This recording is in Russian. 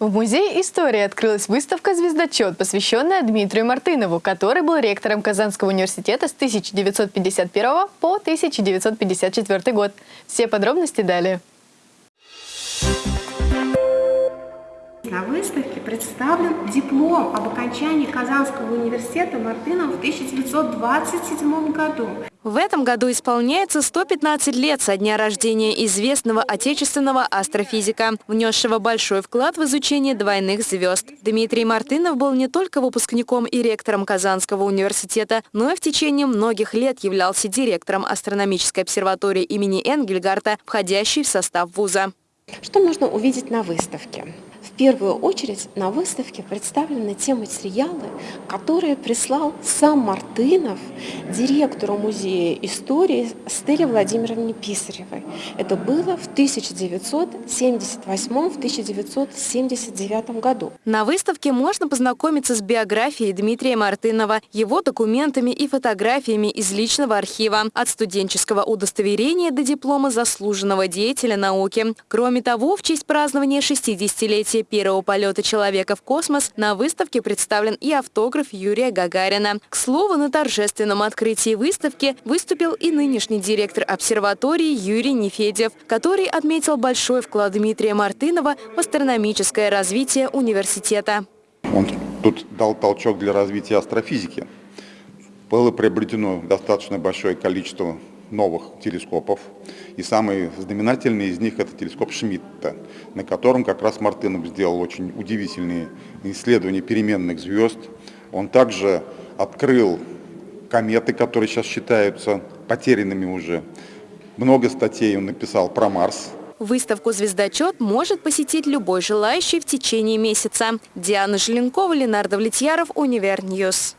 В Музее истории открылась выставка «Звездочет», посвященная Дмитрию Мартынову, который был ректором Казанского университета с 1951 по 1954 год. Все подробности далее. На выставке представлен диплом об окончании Казанского университета Мартынова в 1927 году. В этом году исполняется 115 лет со дня рождения известного отечественного астрофизика, внесшего большой вклад в изучение двойных звезд. Дмитрий Мартынов был не только выпускником и ректором Казанского университета, но и в течение многих лет являлся директором астрономической обсерватории имени Энгельгарта, входящей в состав вуза. Что можно увидеть на выставке? Первую очередь на выставке представлены те материалы, которые прислал сам Мартынов директору музея истории Стелле Владимировне Писаревой. Это было в 1978-1979 году. На выставке можно познакомиться с биографией Дмитрия Мартынова, его документами и фотографиями из личного архива, от студенческого удостоверения до диплома заслуженного деятеля науки. Кроме того, в честь празднования 60-летия первого полета человека в космос на выставке представлен и автограф Юрия Гагарина. К слову, на торжественном открытии выставки выступил и нынешний директор обсерватории Юрий Нефедев, который отметил большой вклад Дмитрия Мартынова в астрономическое развитие университета. Он тут дал толчок для развития астрофизики. Было приобретено достаточно большое количество новых телескопов. И самый знаменательный из них это телескоп Шмидта, на котором как раз Мартынов сделал очень удивительные исследования переменных звезд. Он также открыл кометы, которые сейчас считаются потерянными уже. Много статей он написал про Марс. Выставку «Звездочет» может посетить любой желающий в течение месяца. Диана Желенкова, Ленардо Влетьяров, Univer News.